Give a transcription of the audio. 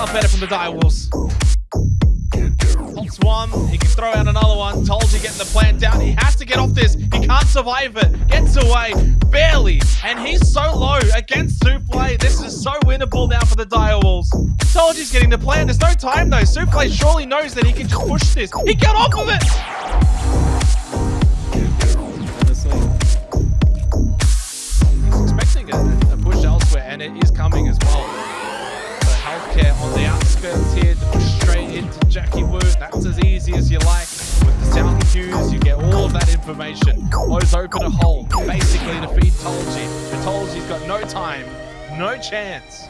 lot better from the direwolves. Pops one, he can throw out another one. Tolji getting the plant down. He has to get off this. He can't survive it. Gets away, barely. And he's so low against Souffle. This is so winnable now for the direwolves. Tolji's getting the plant. There's no time though. Souffle surely knows that he can just push this. He got off of it! He's expecting a, a push elsewhere, and it is coming as well. Outskirts here to push straight into Jackie Wu. That's as easy as you like. With the sound cues, you get all of that information. Blows open a hole, basically to feed Tolji. But Tolji's got no time, no chance.